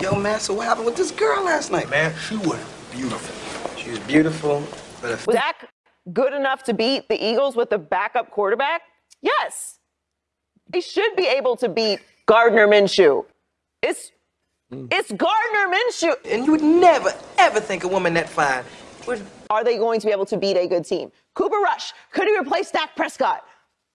Yo, man, so what happened with this girl last night, man? She was beautiful. She was beautiful, but if Was that good enough to beat the Eagles with the backup quarterback? Yes. He should be able to beat Gardner Minshew. It's mm. it's Gardner Minshew. and you would never, ever think a woman that fine would. Are they going to be able to beat a good team? Cooper Rush, could he replace Dak Prescott?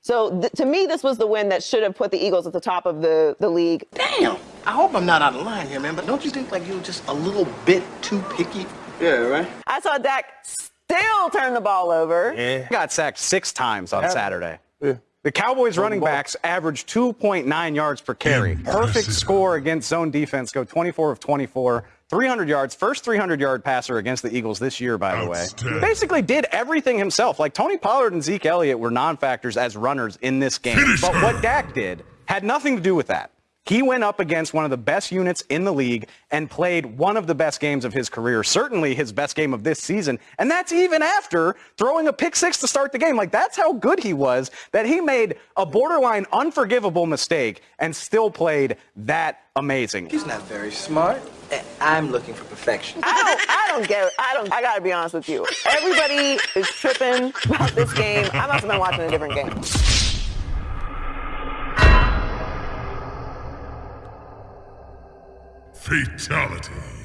So th- to me, this was the win that should have put the Eagles at the top of the, the league. Damn. I hope I'm not out of line here, man, but don't you think like you were just a little bit too picky? Yeah, right? I saw Dak still turn the ball over. Yeah. got sacked six times on Saturday. Yeah. The Cowboys running backs averaged 2.9 yards per carry. Perfect score against zone defense. Go 24 of 24. 300 yards. First 300 yard passer against the Eagles this year, by the way. Basically did everything himself. Like Tony Pollard and Zeke Elliott were non-factors as runners in this game. Finish but her. what Dak did had nothing to do with that. He went up against one of the best units in the league and played one of the best games of his career, certainly his best game of this season. And that's even after throwing a pick six to start the game. Like, that's how good he was that he made a borderline unforgivable mistake and still played that amazing. He's not very smart. I'm looking for perfection. I don't, I don't get it. I don't, I gotta be honest with you. Everybody is tripping about this game. I must have been watching a different game. Fatality.